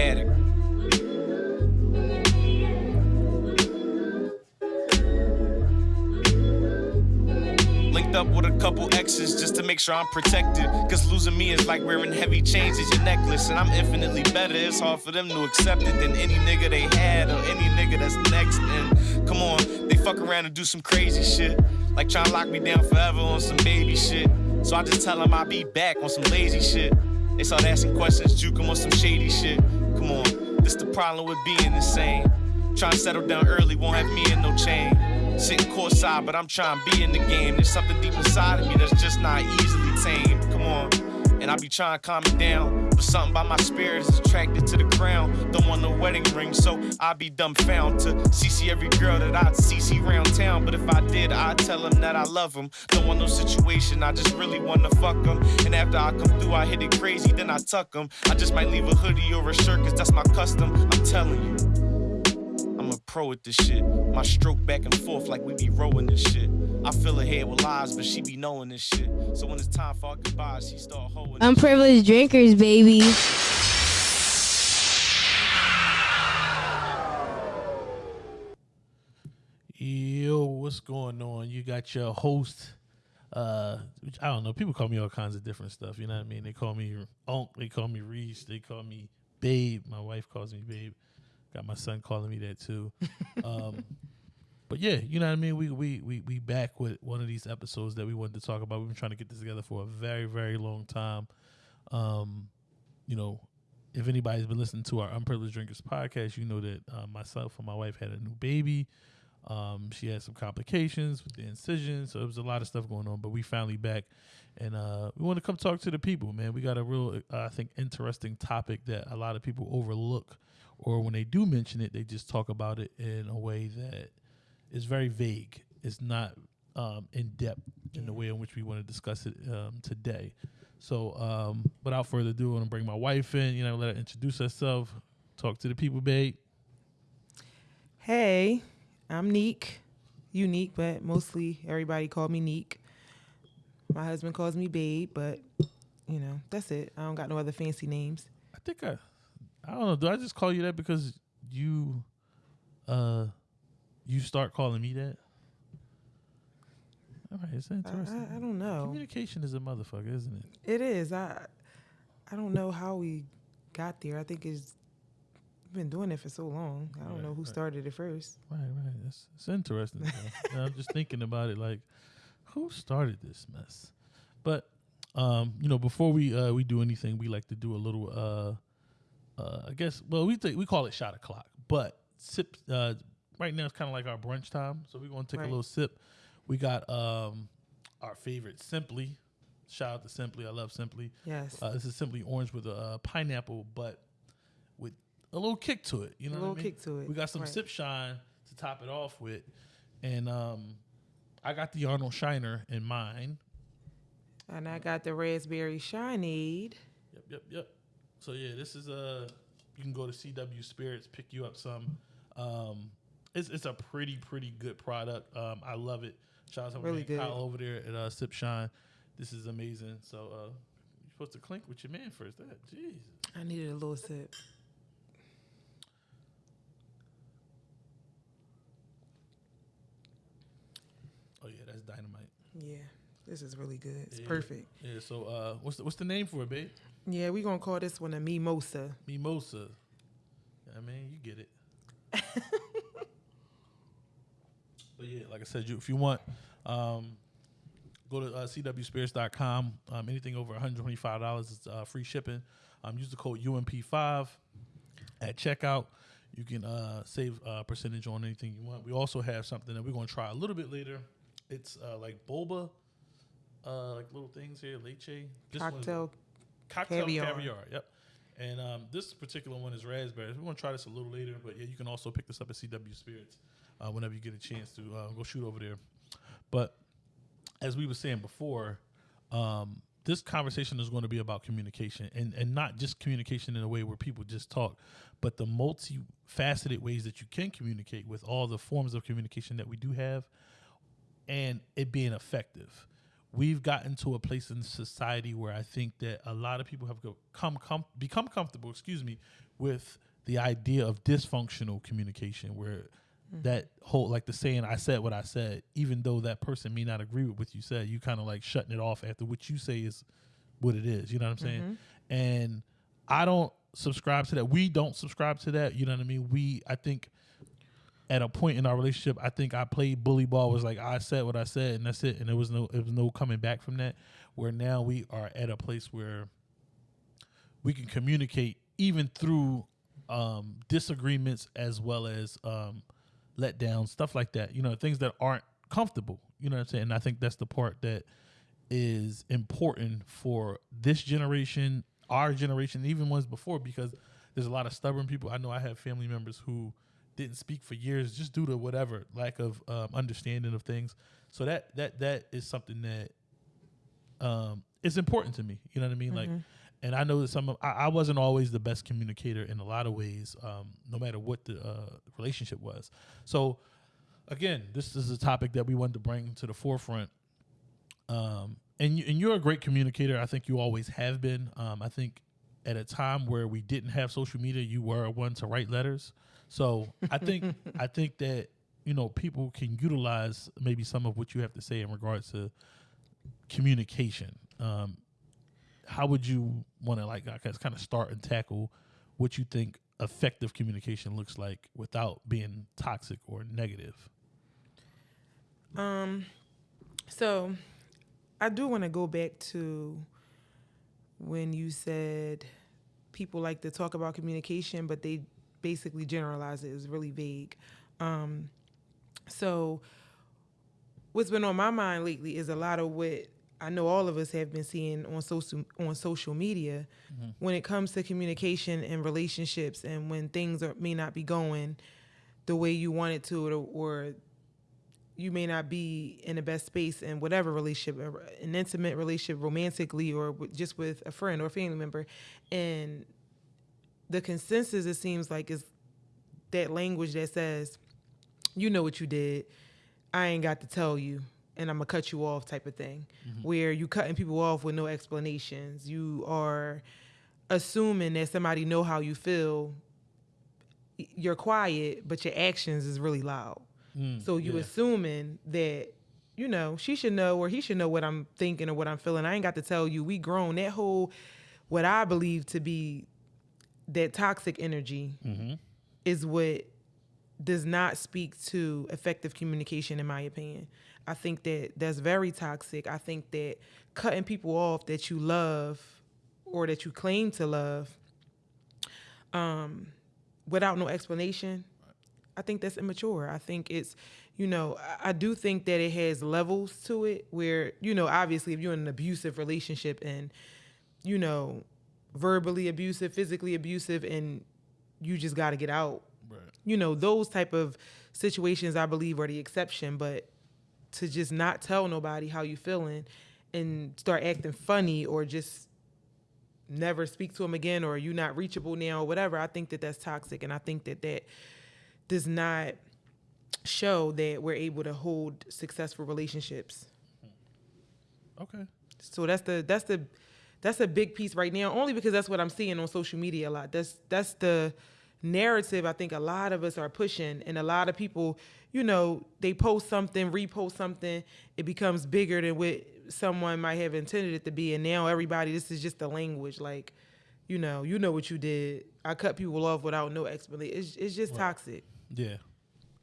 static. Linked up with a couple exes just to make sure I'm protected. Cause losing me is like wearing heavy chains as your necklace. And I'm infinitely better. It's hard for them to accept it than any nigga they had or any nigga that's next. And come on, they fuck around and do some crazy shit. Like trying to lock me down forever on some baby shit. So I just tell them I'll be back on some lazy shit. They start asking questions, juke them on some shady shit. Come on, this the problem with being insane. Trying to settle down early won't have me in no chain. Sitting courtside, but I'm trying to be in the game. There's something deep inside of me that's just not easily tamed. Come on. And I be trying to calm it down. But something about my spirit is attracted to the crown. Don't want no wedding ring, so I be dumbfound to CC every girl that I'd CC round town. But if I did, I'd tell them that I love them. Don't want no situation, I just really wanna fuck them. And after I come through, I hit it crazy, then I tuck them. I just might leave a hoodie or a shirt, cause that's my custom. I'm telling you. I'm a pro at this shit. My stroke back and forth like we be rowing this shit. I fill her head with lies, but she be knowing this shit. So when it's time for our goodbyes, she start hoeing. this shit. Unprivileged drinkers, baby. Yo, what's going on? You got your host. Uh, which I don't know. People call me all kinds of different stuff. You know what I mean? They call me Unc. They call me Reese. They call me Babe. My wife calls me Babe. Got my son calling me that too. um, but yeah, you know what I mean. We we we we back with one of these episodes that we wanted to talk about. We've been trying to get this together for a very very long time. Um, you know, if anybody's been listening to our Unprivileged Drinkers podcast, you know that uh, myself and my wife had a new baby. Um, she had some complications with the incision, so was a lot of stuff going on. But we finally back, and uh, we want to come talk to the people, man. We got a real, uh, I think, interesting topic that a lot of people overlook, or when they do mention it, they just talk about it in a way that is very vague. It's not um, in depth in the way in which we want to discuss it um, today. So, um, without further ado, I'm gonna bring my wife in. You know, let her introduce herself, talk to the people, babe. Hey, I'm Neek. Unique, but mostly everybody called me Neek. My husband calls me Babe, but you know, that's it. I don't got no other fancy names. I think I, I don't know. Do I just call you that because you, uh, you start calling me that? All right, it's I, interesting. I, I don't know. Communication is a motherfucker, isn't it? It is. I I don't know how we got there. I think it's been doing it for so long. I don't Right, know who right. started it first. Right, right. It's, it's interesting. I'm just thinking about it, like, who started this mess? But, um, you know, before we uh, we do anything, we like to do a little, uh, uh, I guess, well, we think we call it shot o'clock, but sip. Uh, right now, it's kind of like our brunch time, so we're gonna take Right. a little sip. We got um, our favorite Simply. Shout out to Simply. I love Simply. Yes. Uh, this is Simply Orange with a uh, pineapple, but with a little kick to it. You know, A what I little mean? kick to it, We got some right. Sip Shine to top it off with, and um, I got the Arnold Shiner in mine. and I got the raspberry shineade. Yep, yep, yep. So yeah, this is a. You can go to CW Spirits, pick you up some. Um, it's it's a pretty pretty good product. Um, I love it. Shout out to Really man. Kyle over there at uh, Sip Shine. This is amazing. So uh, you're supposed to clink with your man first. That jeez. I needed a little sip. Oh yeah, that's dynamite. Yeah. This is really good. It's Yeah. perfect. Yeah. So uh, what's the, what's the name for it, babe? Yeah, we gonna call this one a mimosa. Mimosa. I mean, you get it. but yeah, like I said, you if you want, um, go to uh, cwspirits.com. Um, anything over $125 is uh, free shipping. Um, use the code UMP5 at checkout. You can uh, save a percentage on anything you want. We also have something that we're going to try a little bit later. It's uh, like boba, uh, like little things here, leche. This Cocktail. cocktail caviar. Caviar. Yep. And um, this particular one is raspberries. We're gonna try this a little later, but yeah, you can also pick this up at CW Spirits uh, whenever you get a chance to uh, go shoot over there. But as we were saying before, um, this conversation is going to be about communication and, and not just communication in a way where people just talk, but the multifaceted ways that you can communicate with all the forms of communication that we do have and it being effective. we've gotten to a place in society where I think that a lot of people have come com- become comfortable, excuse me, with the idea of dysfunctional communication, where that whole like the saying "I said what I said," even though that person may not agree with what you said, you kind of like shutting it off after what you say is what it is. You know what I'm saying? And I don't subscribe to that. We don't subscribe to that. You know what I mean? We, I think, at a point in our relationship, I think I played bully ball. Was like I said what I said, and that's it. And there was no, there was no coming back from that. Where now we are at a place where we can communicate even through um, disagreements as well as um, letdowns, stuff like that. You know, things that aren't comfortable. You know what I'm saying? And I think that's the part that is important for this generation, our generation, even ones before, because there's a lot of stubborn people. I know I have family members who didn't speak for years just due to whatever lack of um, understanding of things. So that that that is something that um, is important to me. You know what I mean? Like, and I know that some of I, I wasn't always the best communicator in a lot of ways, um, no matter what the uh, relationship was. So again, this is a topic that we wanted to bring to the forefront. Um, and you, and you're a great communicator. I think you always have been. Um, I think at a time where we didn't have social media, you were one to write letters. So I think I think that you know people can utilize maybe some of what you have to say in regards to communication. Um, how would you want to like kind of start and tackle what you think effective communication looks like without being toxic or negative? Um, so I do want to go back to when you said people like to talk about communication, but they basically generalize it. It's really vague. Um, so what's been on my mind lately is a lot of what I know all of us have been seeing on social on social media when it comes to communication and relationships, and when things are, may not be going the way you want it to, or, or you may not be in the best space in whatever relationship, uh, an intimate relationship, romantically, or just with a friend or a family member, and the consensus it seems like is that language that says, "You know what you did. I ain't got to tell you." And I'm gonna cut you off, type of thing, mm-hmm. where you cutting people off with no explanations. You are assuming that somebody know how you feel. You're quiet, but your actions is really loud. Mm, so you yeah. assuming that you know she should know or he should know what I'm thinking or what I'm feeling. I ain't got to tell you. We grown. That whole what I believe to be that toxic energy mm-hmm. is what does not speak to effective communication in my opinion. I think that that's very toxic. I think that cutting people off that you love or that you claim to love um, without no explanation I think that's immature. I think it's, you know, I, I do think that it has levels to it where, you know, obviously if you're in an abusive relationship and, you know, verbally abusive, physically abusive, and you just got to get out. Right. You know, those type of situations I believe are the exception. But to just not tell nobody how you feeling and start acting funny or just never speak to them again or you not reachable now or whatever, I think that that's toxic. And I think that that does not show that we're able to hold successful relationships. Okay. So that's the that's the that's a big piece right now, only because that's what I'm seeing on social media a lot. That's that's the narrative I think a lot of us are pushing, and a lot of people, you know, they post something, repost something, it becomes bigger than what someone might have intended it to be, and now everybody, this is just the language, like, you know, you know what you did. I cut people off without no explanation. It's it's just toxic. Yeah,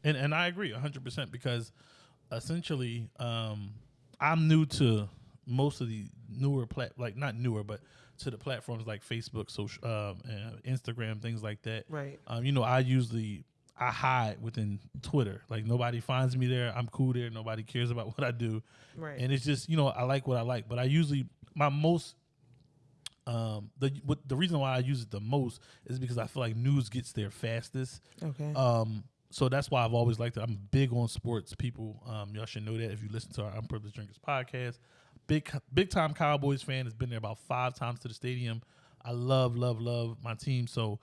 and and I agree hundred percent because essentially, um, I'm new to most of the newer plat like not newer, but to the platforms like Facebook, social, um, and Instagram, things like that. Right. Um, you know, I usually I hide within Twitter. Like nobody finds me there. I'm cool there. Nobody cares about what I do. Right. And it's just you know I like what I like, but I usually my most um the what the reason why I use it the most is because I feel like news gets there fastest. Okay. Um, so that's why I've always liked it. I'm big on sports. People, um, y'all should know that if you listen to our Unprivileged Drinkers podcast. Big, big time Cowboys fan. Has been there about five times to the stadium. I love, love, love my team. So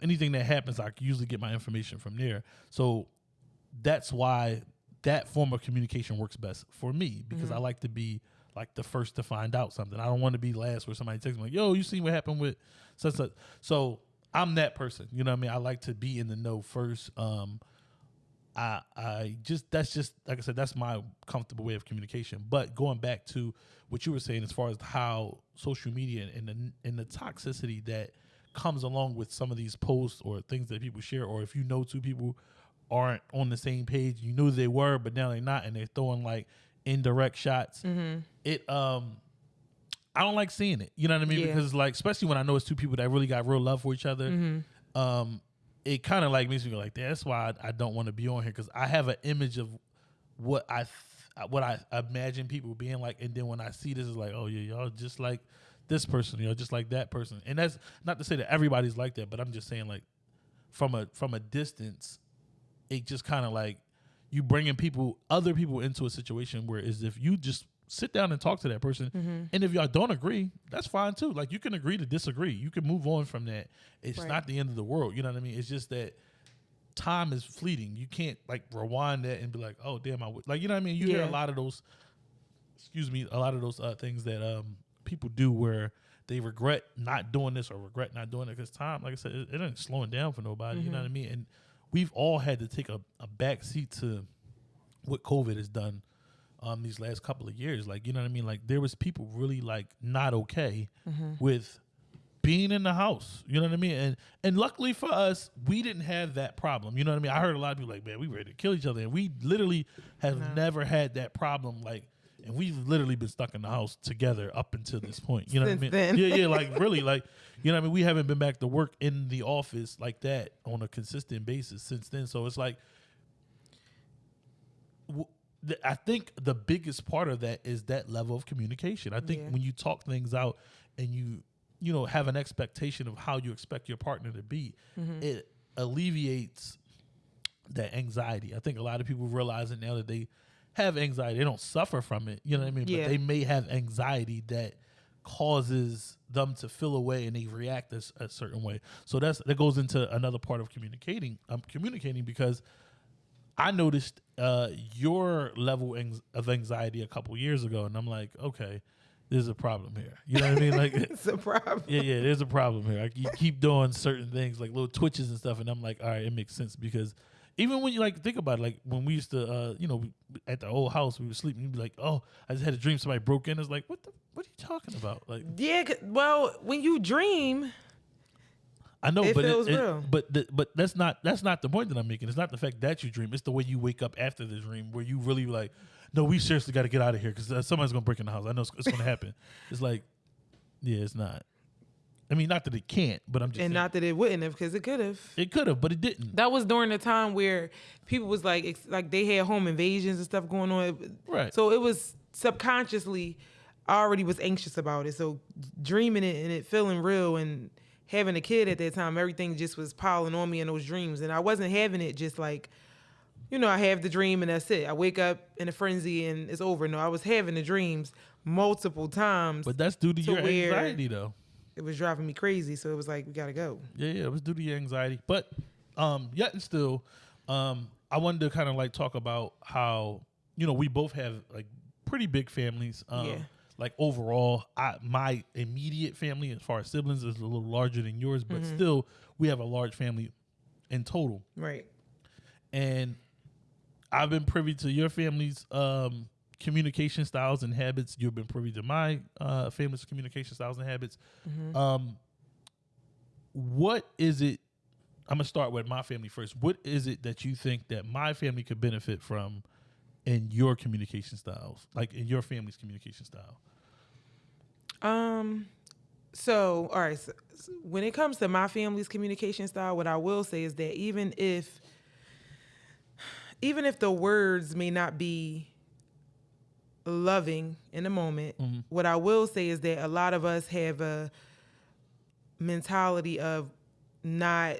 anything that happens, I usually get my information from there. So that's why that form of communication works best for me because I like to be like the first to find out something. I don't want to be last where somebody texts me like, "Yo, you see what happened with such such." So I'm that person. You know what I mean? I like to be in the know first. Um, I I just that's just like I said that's my comfortable way of communication. But going back to what you were saying as far as how social media and the and the toxicity that comes along with some of these posts or things that people share, or if you know two people aren't on the same page, you knew they were, but now they're not, and they're throwing like indirect shots. It um. I don't like seeing it. You know what I mean? Yeah. Because like, especially when I know it's two people that really got real love for each other. Um, it kind of like makes me go like, that's why I, I don't want to be on here because I have an image of what I th- what I imagine people being like, and then when I see this, is like, oh yeah, y'all just like this person, you know, just like that person. And that's not to say that everybody's like that, but I'm just saying like from a from a distance, it just kind of like you bringing people, other people into a situation where is if you just sit down and talk to that person, and if y'all don't agree, that's fine too. Like you can agree to disagree. You can move on from that. It's Right. not the end of the world. You know what I mean? It's just that time is fleeting. You can't like rewind that and be like, oh damn, I would like you know what I mean. You hear a lot of those, excuse me, a lot of those uh, things that um people do where they regret not doing this or regret not doing it because time, like I said, it, it ain't slowing down for nobody. You know what I mean? And we've all had to take a, a back seat to what COVID has done um these last couple of years. Like, you know what I mean? Like there was people really like not okay with being in the house. You know what I mean? And and luckily for us, we didn't have that problem. You know what I mean? I heard a lot of people like, man, we ready to kill each other. And we literally have never had that problem. Like and we've literally been stuck in the house together up until this point. You know what I mean? then. Yeah, yeah, like really, like you know what I mean? We haven't been back to work in the office like that on a consistent basis since then. So it's like w- th- I think the biggest part of that is that level of communication. I think Yeah. when you talk things out and you you know have an expectation of how you expect your partner to be, Mm-hmm. it alleviates that anxiety. I think a lot of people realize it now that they have anxiety. They don't suffer from it, you know what I mean? Yeah. But they may have anxiety that causes them to feel away and they react a certain way. So that's that goes into another part of communicating. I'm communicating because I noticed uh, your level of anxiety a couple years ago, and I'm like, okay, there's a problem here. You know what I mean? Like, It's a problem. yeah, yeah, there's a problem here. Like, you keep doing certain things, like little twitches and stuff, and I'm like, all right, it makes sense because even when you like think about it, like when we used to, uh, you know, we- at the old house, we were sleeping, you'd be like, oh, I just had a dream somebody broke in. It's like, what the, what are you talking about? Like, yeah. Well, when you dream, I know, It but feels it, real. but the, but that's not that's not the point that I'm making. It's not the fact that you dream. It's the way you wake up after the dream, where you really like, no, we seriously got to get out of here because uh, somebody's gonna break in the house. I know it's, it's gonna happen. It's like, yeah, it's not. I mean, not that it can't, but I'm just and saying, not that it wouldn't have, because it could have. it could have, but it didn't. That was during the time where people was like, ex- like they had home invasions and stuff going on. Right. So it was subconsciously, I already was anxious about it. So dreaming it and it feeling real and having a kid at that time, everything just was piling on me in those dreams. And I wasn't having it just like, you know, I have the dream and that's it. I wake up in a frenzy and it's over. No, I was having the dreams multiple times. But that's due to, To your where- anxiety, though. It was driving me crazy. So it was like, we gotta go. Yeah, yeah, it was due to your anxiety. But um, yet and still, um, I wanted to kind of like talk about how you know we both have like pretty big families. Um, Yeah. Like overall, I my immediate family, as far as siblings, is a little larger than yours, but Mm-hmm. still, we have a large family in total. Right. And I've been privy to your family's um, communication styles and habits. You've been privy to my uh, family's communication styles and habits. Um, what is it? I'm gonna start with my family first. What is it that you think that my family could benefit from in your communication styles, like in your family's communication style? Um. So, all right. So, so when it comes to my family's communication style, what I will say is that even if, even if the words may not be loving in the moment, what I will say is that a lot of us have a mentality of not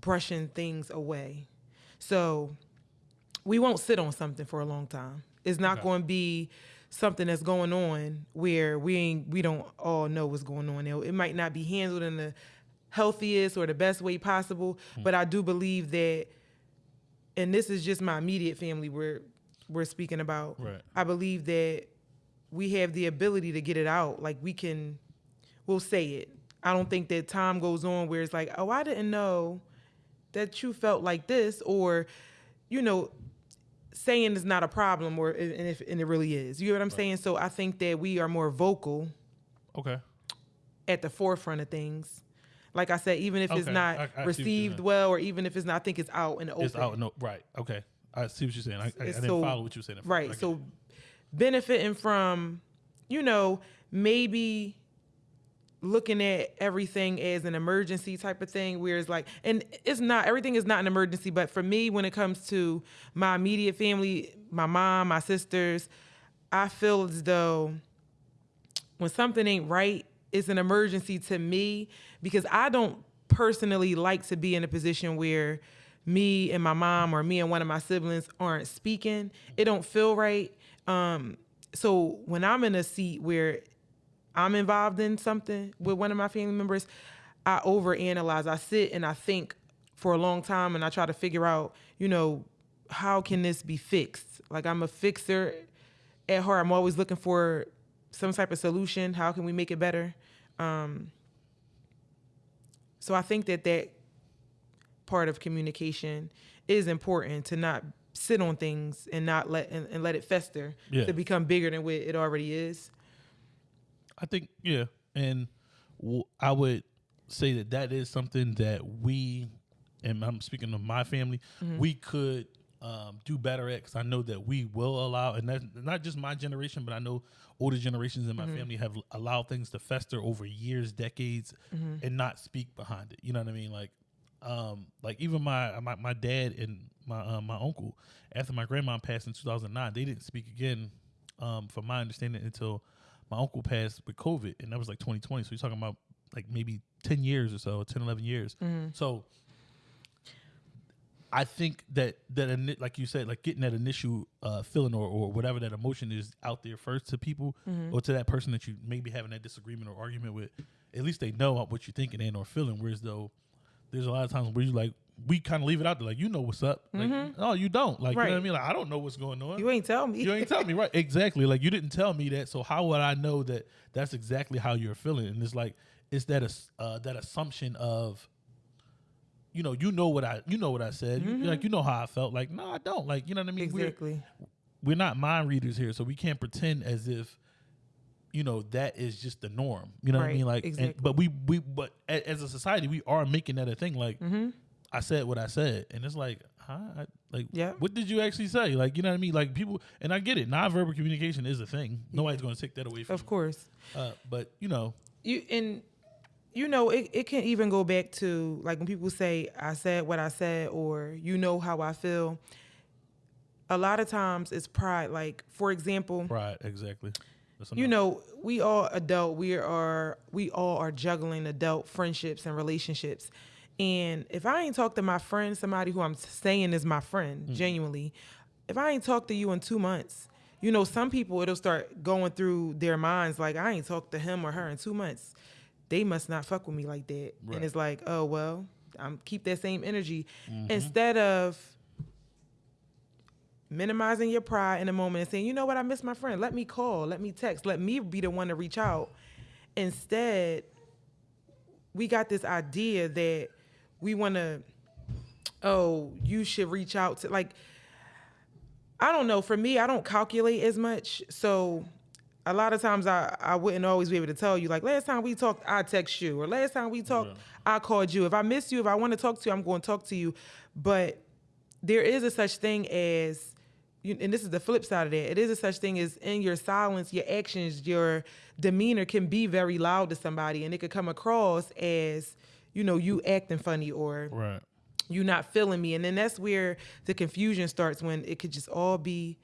brushing things away. So we won't sit on something for a long time. It's not Okay. going to be something that's going on where we ain't we don't all know what's going on. It, it might not be handled in the healthiest or the best way possible, Hmm. but I do believe that and this is just my immediate family we're we're speaking about. Right. I believe that we have the ability to get it out. Like we can, we'll say it. I don't think that time goes on where it's like, oh, I didn't know that you felt like this, or, you know, saying is not a problem, or and if and it really is. You know what I'm saying? So I think that we are more vocal Okay. at the forefront of things. Like I said, even if it's not I- I see what you're received well, or even if it's not, I think it's out in the open. It's out. No, right. Okay. I see what you're saying. I, I, I didn't so- follow what you were saying. at Right. So it. benefiting from, you know, maybe looking at everything as an emergency type of thing where it's like and it's not everything is not an emergency but for me when it comes to my immediate family my mom my sisters i feel as though when something ain't right it's an emergency to me because i don't personally like to be in a position where me and my mom or me and one of my siblings aren't speaking. It don't feel right. Um so when i'm in a seat where i'm involved in something with one of my family members i overanalyze. I sit and i think for a long time and i try to figure out you know how can this be fixed? Like i'm a fixer at heart. I'm always looking for some type of solution. How can we make it better? Um, so i think that that part of communication is important to not sit on things and not let and, and let it fester Yeah. to become bigger than what it already is I think yeah, and w- I would say that that is something that we, and I'm speaking of my family, Mm-hmm. we could um, do better at. Because I know that we will allow, and that's not just my generation, but I know older generations in my Mm-hmm. family have allowed things to fester over years, decades, Mm-hmm. and not speak behind it. You know what I mean? Like, um, like even my my, my dad and my uh, my uncle after my grandma passed in 2009, they didn't speak again, um, from my understanding until my uncle passed with COVID, and that was like 2020. So you're talking about like maybe 10 years or so, 10, 11 years. So I think that that like you said, like getting that initial uh, feeling or, or whatever that emotion is out there first to people or to that person that you maybe having that disagreement or argument with, at least they know what you're thinking and or feeling. Whereas though there's a lot of times where you like we kind of leave it out there like you know what's up, like no you don't, like you know what I mean, like I don't know what's going on. you ain't tell me You ain't tell me right exactly. Like you didn't tell me that, so how would I know that that's exactly how you're feeling? And it's like it's that uh, that assumption of, you know, you know what I you know what I said. You, like you know how I felt. Like no, I don't. Like you know what I mean. We're- exactly We're, not mind readers here, so we can't pretend as if. You know that is just the norm. You know what I mean? Like, and- but we we but as a society we are making that a thing. Like, Mm-hmm. I said what I said, and it's like, huh? I, like, Yeah. what did you actually say? Like, you know what I mean? Like, people, and I get it. Nonverbal communication is a thing. Nobody's going to take that away from of you. course Uh, but you know, you and you know it, it can even go back to like when people say i said what i said or you know how i feel a lot of times it's pride like for example pride, exactly. You know we all adult we are we all are juggling adult friendships and relationships. And if i ain't talked to my friend somebody who i'm saying is my friend genuinely if i ain't talked to you in two months you know some people it'll start going through their minds like i ain't talked to him or her in two months. They must not fuck with me like that. Right. and it's like oh well i'm keep that same energy. Instead of minimizing your pride in a moment and saying, you know what, I miss my friend. Let me call, let me text, let me be the one to reach out. Instead, we got this idea that we want to, oh, you should reach out to, like, I don't know. For me, I don't calculate as much. So a lot of times I, I wouldn't always be able to tell you, like, last time we talked, I text you, or last time we talked, I called you. If I miss you, if I want to talk to you, I'm going to talk to you. But there is a such thing as and this is the flip side of that. It is a such thing as in your silence, your actions, your demeanor can be very loud to somebody, and it could come across as, you know, you acting funny or right. you not feeling me, and then that's where the confusion starts when it could just all be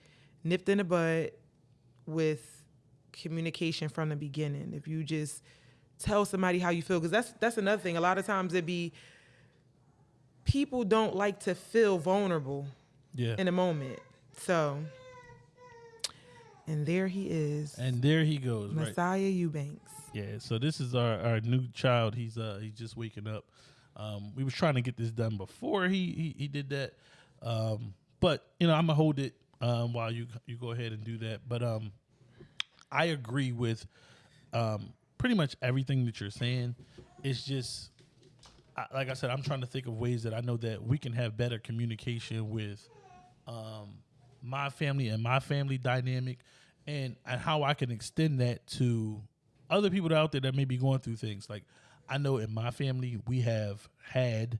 nipped in the bud with communication from the beginning. If you just tell somebody how you feel, because that's that's another thing. A lot of times it be people don't like to feel vulnerable Yeah. in a moment. So, and there he is, and there he goes. Right. Messiah Eubanks. Yeah. So this is our, our new child. He's uh he's just waking up. Um, we was trying to get this done before he he, he did that. Um, but you know I'm gonna hold it um while you you go ahead and do that. But um, I agree with um, pretty much everything that you're saying. It's just I, like I said, I'm trying to think of ways that I know that we can have better communication with um, my family and my family dynamic, and and how I can extend that to other people out there that may be going through things. Like I know in my family we have had,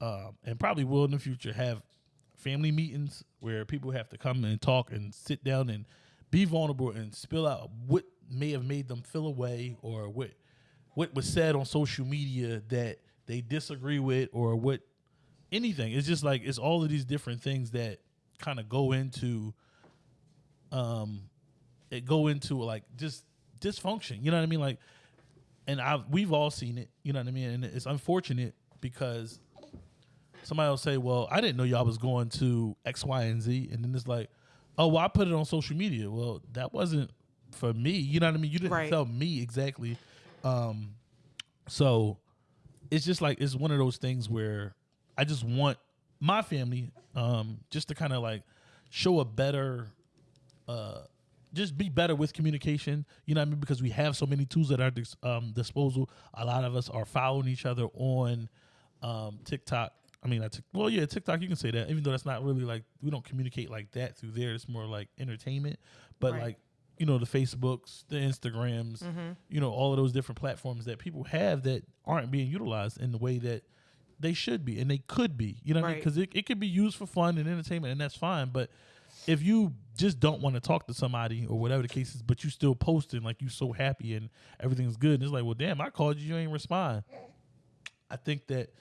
um, and probably will in the future have family meetings where people have to come and talk and sit down and be vulnerable and spill out what may have made them feel away or what what was said on social media that they disagree with or what anything. It's just like it's all of these different things that kind of go into um it go into like just dysfunction. You know what I mean? Like and I've we've all seen it, you know what I mean? And it's unfortunate because somebody will say, Well, I didn't know y'all was going to X, Y, and Z and then it's like, Oh, well, I put it on social media. Well, that wasn't for me. You know what I mean? You didn't Right. tell me exactly. Um so it's just like it's one of those things where I just want my family um just to kind of like show a better uh just be better with communication you know what i mean? Because we have so many tools at our dis- um, disposal. A lot of us are following each other on um tiktok. I mean I tik- well yeah tiktok you can say that even though that's not really like we don't communicate like that through there. It's more like entertainment. But Right. like you know the facebooks the instagrams Mm-hmm. you know all of those different platforms that people have that aren't being utilized in the way that they should be and they could be you know what I mean? Because it, it could be used for fun and entertainment and that's fine but if you just don't want to talk to somebody or whatever the case is but you still posting like you so happy and everything's good and it's like well damn i called you you ain't respond. I think that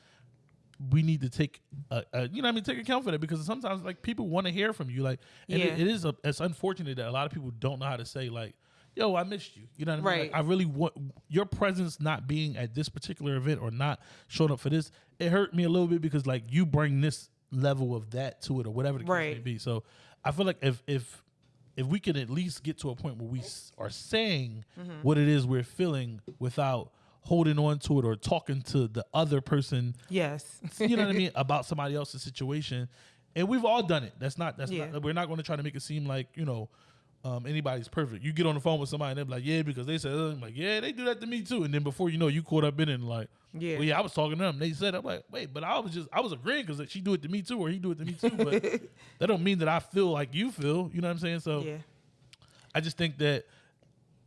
we need to take a, a you know what I mean take account for that because sometimes like people want to hear from you like and it, it is a, it's unfortunate that a lot of people don't know how to say like yo I missed you you know what I mean Right. like, I really want your presence not being at this particular event or not showing up for this it hurt me a little bit because like you bring this level of that to it or whatever the case may Right. be so I feel like if if if we can at least get to a point where we s- are saying Mm-hmm. what it is we're feeling without holding on to it or talking to the other person Yes. you know what I mean about somebody else's situation, and we've all done it. That's not that's Yeah. not. We're not going to try to make it seem like you know um, anybody's perfect. You get on the phone with somebody and they're like, yeah, because they said, uh, I'm like, yeah, they do that to me too. And then before you know, you caught up in it and like, Yeah. well, yeah, I was talking to them. They said, I'm like, wait, but I was just I was agreeing because she do it to me too, or he do it to me too. But that don't mean that I feel like you feel. You know what I'm saying? So yeah. I just think that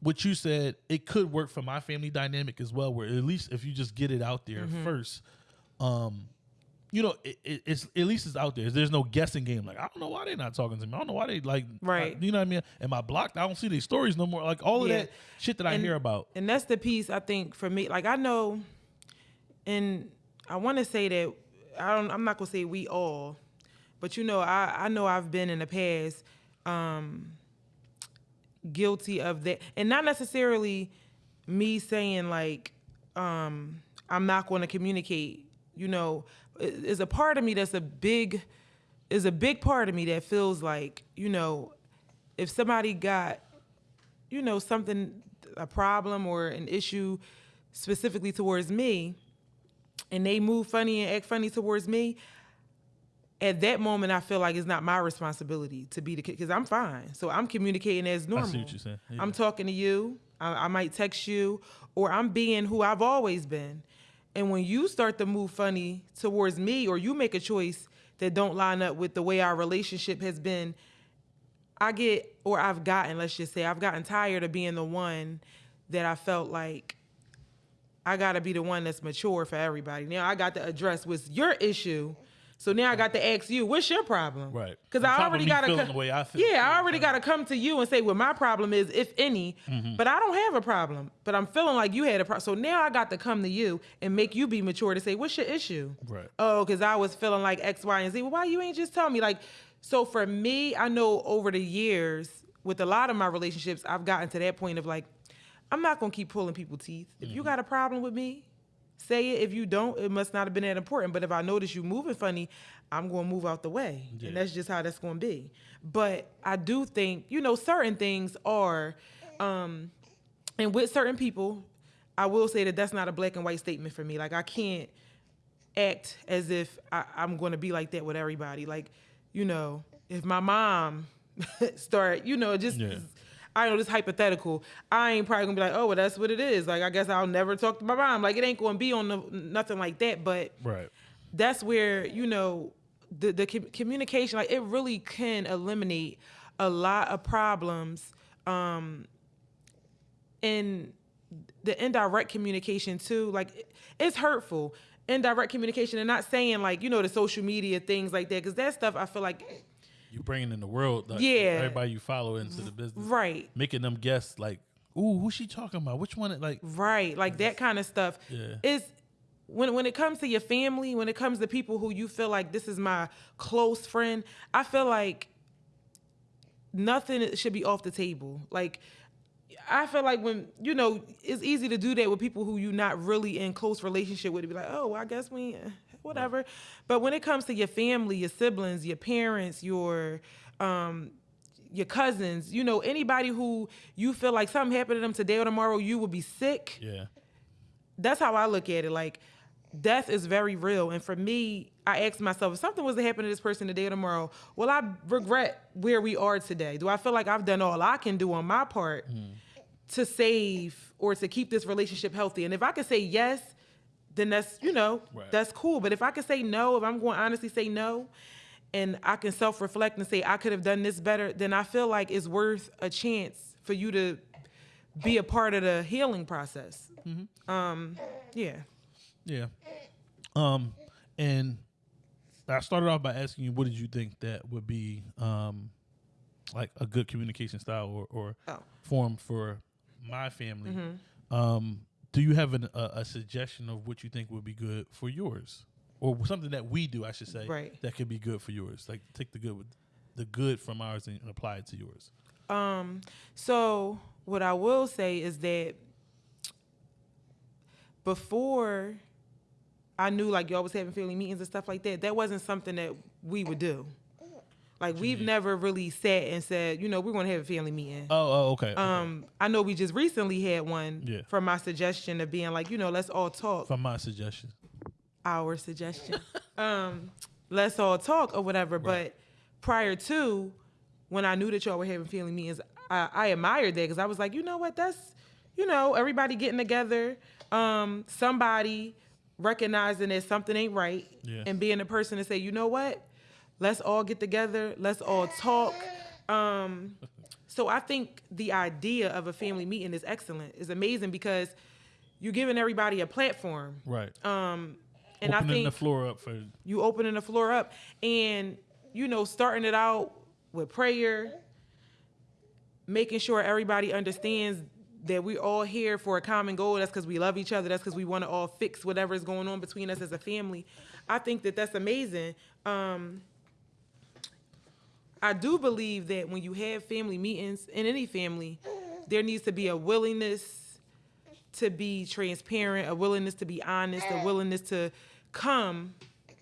what you said it could work for my family dynamic as well. Where at least if you just get it out there Mm-hmm. first, um, you know, it, it, it's at least it's out there. There's no guessing game. Like I don't know why they're not talking to me. I don't know why they like. Right. You know what I mean? Am I blocked? I don't see these stories no more. Like all of Yeah. that shit that I hear about. And that's the piece I think for me. Like I know, and I want to say that I don't. I'm not gonna say we all, but you know, I I know I've been in the past um, guilty of that, and not necessarily me saying like um, I'm not going to communicate. You know, it's a part of me that's a big is a big part of me that feels like you know if somebody got you know something a problem or an issue specifically towards me and they move funny and act funny towards me at that moment i feel like it's not my responsibility to be the kid because i'm fine so i'm communicating as normal I see what you're saying. Yeah. i'm talking to you I, I might text you or i'm being who i've always been and when you start to move funny towards me or you make a choice that don't line up with the way our relationship has been I get, or I've gotten, let's just say, I've gotten tired of being the one that I felt like I got to be the one that's mature for everybody. Now I got to address what's your issue. So now I got to ask you, what's your problem? Right. Because I already got to the way I feel. Yeah, I already fine. got to come to you and say what my problem is, if any. Mm-hmm. But I don't have a problem. But I'm feeling like you had a problem. So now I got to come to you and make you be mature to say, what's your issue? Right. oh, because I was feeling like X, Y, and Z. Well, why you ain't just tell me? Like, so for me, I know over the years, with a lot of my relationships, I've gotten to that point of like, I'm not gonna keep pulling people's teeth. If Mm-hmm. you got a problem with me, say it. If you don't, it must not have been that important. But if I notice you moving funny, I'm gonna move out the way, Yeah. and that's just how that's gonna be. But I do think, you know, certain things are, um, and with certain people, I will say that that's not a black and white statement for me. Like I can't act as if I, I'm going to be like that with everybody. Like, you know, if my mom start, you know, just Yeah. I know this hypothetical. I ain't probably gonna be like, oh, well, that's what it is. Like, I guess I'll never talk to my mom. Like, it ain't gonna be on the, nothing like that. But Right. that's where you know the the com- communication like it really can eliminate a lot of problems um in the indirect communication too like it's hurtful indirect communication and not saying like you know the social media things like that because that stuff i feel like You bringing in the world, like, Yeah. everybody you follow into the business, right making them guess like, ooh, who's she talking about? Which one? Like, Right, like that kind of stuff Yeah. is when when it comes to your family, when it comes to people who you feel like this is my close friend, I feel like nothing should be off the table. Like I feel like when you know it's easy to do that with people who you're not really in close relationship with. To be like, oh, well, I guess we, whatever. But when it comes to your family, your siblings, your parents, your um, your cousins, you know, anybody who you feel like something happened to them today or tomorrow, you will be sick yeah, that's how I look at it. Like, death is very real. And for me, I ask myself, if something was to happen to this person today or tomorrow, will I regret where we are today? Do I feel like I've done all I can do on my part to save or to keep this relationship healthy? And if I could say yes, then that's, you know, Right. that's cool. But if I can say no, if I'm going to honestly say no, and I can self reflect and say, I could have done this better, then I feel like it's worth a chance for you to be a part of the healing process. Um, yeah. yeah. Um, and I started off by asking you, what did you think that would be, um, like a good communication style or, or Oh. form for my family? Mm-hmm. Um, do you have an, a, a suggestion of what you think would be good for yours, or something that we do, I should say, Right. that could be good for yours? Like take the good with the good from ours and apply it to yours. Um, so what I will say is that before I knew like y'all was having family meetings and stuff like that, that wasn't something that we would do. Like we've never really sat and said, you know, we're gonna have a family meeting. Oh, oh okay. okay. Um, I know we just recently had one Yeah. from my suggestion of being like, you know, let's all talk. from my suggestion. our suggestion. um, let's all talk or whatever. But prior to when I knew that y'all were having family meetings, I, I admired that because I was like, you know what, that's you know everybody getting together, um, somebody recognizing that something ain't right, Yeah. and being the person to say, you know what, let's all get together, let's all talk. Um, so I think the idea of a family meeting is excellent, is amazing because you're giving everybody a platform. Right. Um, and Opening I think the floor up for you opening the floor up and you know starting it out with prayer, making sure everybody understands that we're all here for a common goal. That's because we love each other. That's because we want to all fix whatever is going on between us as a family. I think that that's amazing. Um, I do believe that when you have family meetings in any family, there needs to be a willingness to be transparent, a willingness to be honest, a willingness to come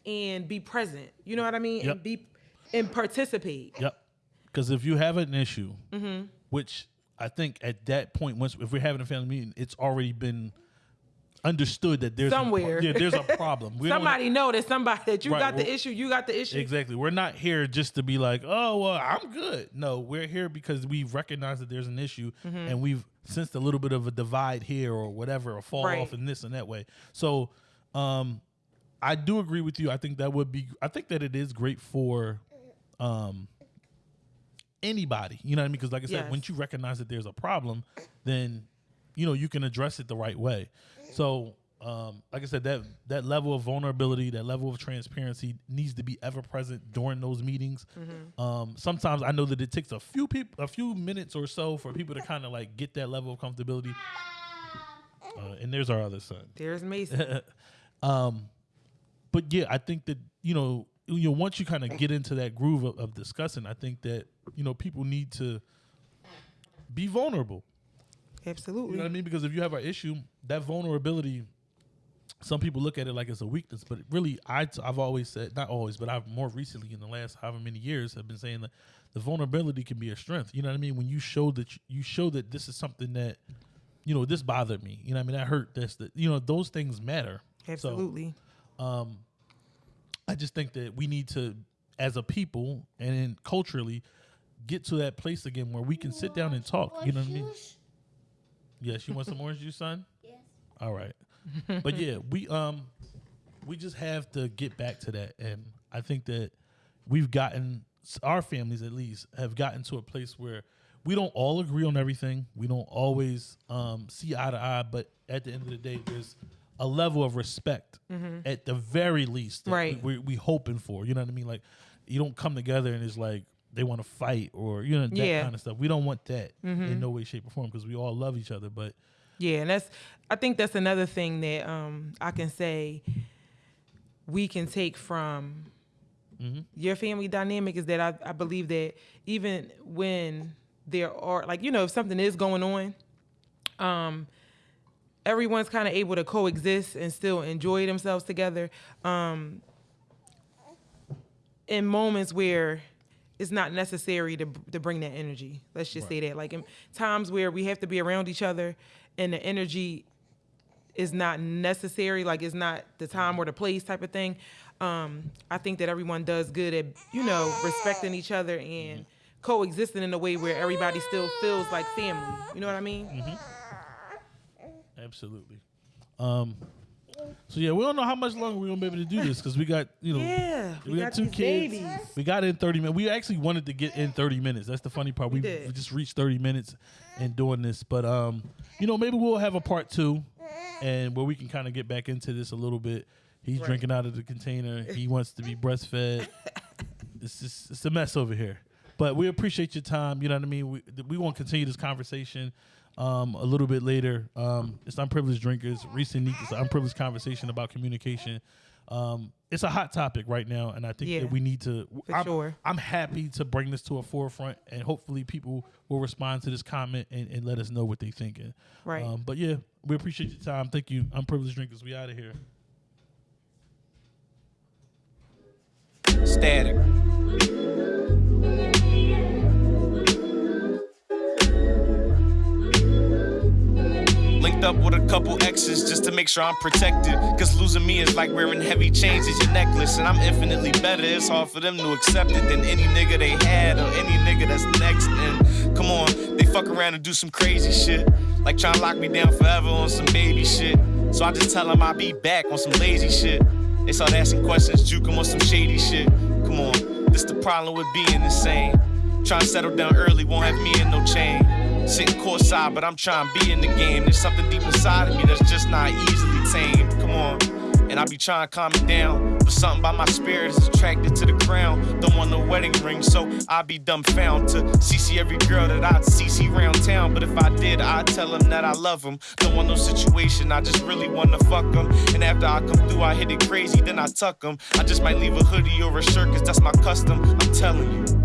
and be present. You know what I mean? Yep. And be and participate. Yep. Because if you have an issue, Mm-hmm. which I think at that point, once if we're having a family meeting, it's already been understood that there's Somewhere. A, yeah, there's a problem. We Somebody know that somebody that you Right, got the issue, you got the issue. Exactly. We're not here just to be like, oh, well, I'm good. No, we're here because we recognize that there's an issue Mm-hmm. and we've sensed a little bit of a divide here or whatever, a fall Right. off in this and that way. So, um, I do agree with you. I think that would be, I think that it is great for, um, anybody, you know what I mean? Because like I said, Yes. once you recognize that there's a problem, then, you know, you can address it the right way. So, um, like I said, that that level of vulnerability, that level of transparency needs to be ever present during those meetings. Um, sometimes I know that it takes a few people, a few minutes or so for people to kind of like get that level of comfortability. Uh, and there's our other son. There's Mason. Um, but yeah, I think that you know, you know, once you kind of get into that groove of, of discussing, I think that you know people need to be vulnerable. Absolutely. You know what I mean? Because if you have an issue, that vulnerability, some people look at it like it's a weakness, but really, I t- I've always said, not always, but I've more recently in the last however many years have been saying that the vulnerability can be a strength. You know what I mean? When you show that you, you show that this is something that, you know, this bothered me. You know what I mean? That hurt. This, that you know, those things matter. So, Absolutely. um, I just think that we need to, as a people and then culturally, get to that place again where we can sit down and talk. You know what I mean? Yes, you want some orange juice, son? All right. but yeah, we um we just have to get back to that and I think that we've gotten our families at least have gotten to a place where we don't all agree on everything. We don't always um see eye to eye, but at the end of the day there's a level of respect at the very least that Right. we, we, we hoping for. You know what I mean? Like you don't come together and it's like they want to fight or you know that Yeah. kind of stuff. We don't want that in no way, shape, or form because we all love each other. But Yeah, and that's I think that's another thing that um, I can say we can take from your family dynamic is that I, I believe that even when there are like you know if something is going on, um, everyone's kind of able to coexist and still enjoy themselves together. Um, in moments where it's not necessary to to bring that energy. Let's just say that, like in times where we have to be around each other, and the energy is not necessary, like it's not the time or the place type of thing. Um, I think that everyone does good at you know respecting each other and coexisting in a way where everybody still feels like family. You know what I mean? Absolutely. Um. So yeah, we don't know how much longer we're gonna be able to do this because we got you know Yeah, we, we got, got two kids. babies. We got in thirty minutes. We actually wanted to get in thirty minutes. That's the funny part. We, did. we just reached thirty minutes in doing this, but um, you know maybe we'll have a part two, and where we can kind of get back into this a little bit. He's Right. drinking out of the container. He wants to be breastfed. it's just it's a mess over here. But we appreciate your time. You know what I mean. We we want to continue this conversation um, a little bit later. Um, it's unprivileged drinkers. Recent Neat. It's an unprivileged conversation about communication. Um, it's a hot topic right now, and I think Yeah. that we need to. For I'm, sure. I'm happy to bring this to a forefront, and hopefully people will respond to this comment and, and let us know what they're thinking. Right. Um, but yeah, we appreciate your time. Thank you. Unprivileged drinkers. We out of here. Static. Up with a couple exes just to make sure I'm protected. Cause losing me is like wearing heavy chains as your necklace. And I'm infinitely better. It's hard for them to accept it than any nigga they had or any nigga that's next. And come on, they fuck around and do some crazy shit. Like trying to lock me down forever on some baby shit. So I just tell them I'll be back on some lazy shit. They start asking questions, juke 'em on some shady shit. Come on, this the problem with being insane. Trying to settle down early won't have me in no chain. Sitting courtside, but I'm trying to be in the game. There's something deep inside of me that's just not easily tamed. Come on. And I be trying to calm it down. But something about my spirit is attracted to the crown. Don't want no wedding ring, so I be dumbfound to CC every girl that I'd CC round town. But if I did, I'd tell them that I love them. Don't want no situation, I just really wanna fuck them. And after I come through, I hit it crazy, then I tuck them. I just might leave a hoodie or a shirt, cause that's my custom. I'm telling you.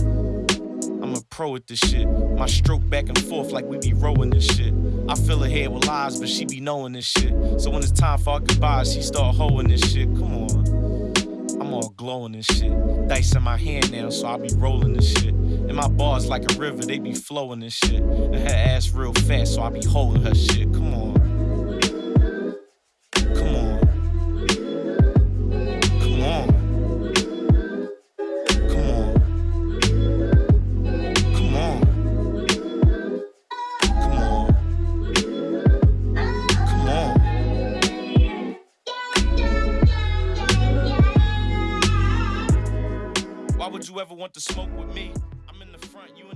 Pro at this shit. My stroke back and forth like we be rowing this shit. I fill her head with lies, but she be knowing this shit. So when it's time for our goodbyes, she start hoeing this shit. Come on. I'm all glowing and shit. Dice in my hand now, so I be rolling this shit. And my bars like a river, they be flowing and shit. And her ass real fast, so I be holding her shit. Come on. Ever want to smoke with me?